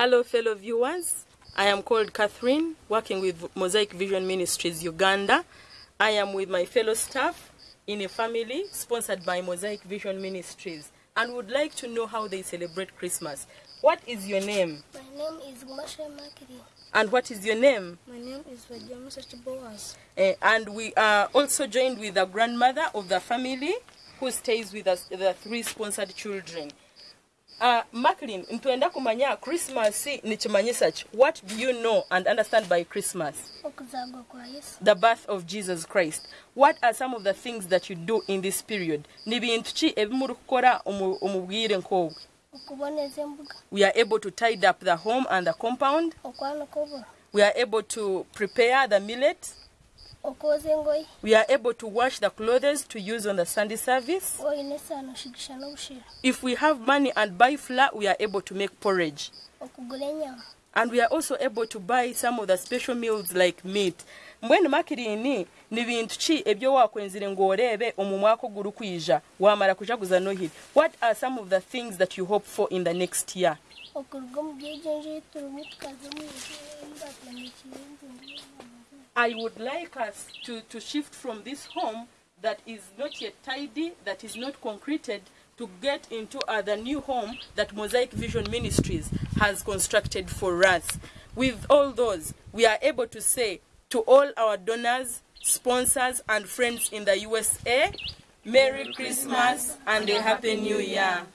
Hello, fellow viewers. I am called Catherine, working with Mosaic Vision Ministries Uganda. I am with my fellow staff in a family sponsored by Mosaic Vision Ministries and would like to know how they celebrate Christmas. What is your name? My name is Masha Makiri. And what is your name? My name is Vajamusa Boas. Eh, and we are also joined with the grandmother of the family who stays with us, the three sponsored children. Uh, Macklin, ntwenda kumanya Christmas nikimanyisa ki. What do you know and understand by Christmas? Okuzagwa kwa Yesu. The birth of Jesus Christ. What are some of the things that you do in this period? Ni bintu ki ebimuri kukora omu omu nk'obwe? Okuboneza embuga. We are able to tidy up the home and the compound. Okwanika oburo. We are able to prepare the millet. We are able to wash the clothes to use on the Sunday service. Oyine esaano oshigisha n'obushera. If we have money and buy flour, we are able to make porridge. And we are also able to buy some of the special meals like meat. mbwenu makirini ni bintu ki ebyo wakwenzire ng'oreebe omu mwaka oguri kwija wamara kujaguza nohiri what are some of the things that you hope for in the next year Okuruga omu byegenje ebi turimu tukaza omu mbaatandikire entungu. I would like us to, to shift from this home that is not yet tidy, that is not concreted, to get into the new home that Mosaic Vision Ministries has constructed for us. With all those, we are able to say to all our donors, sponsors, and friends in the USA, Merry Christmas and a Happy New Year.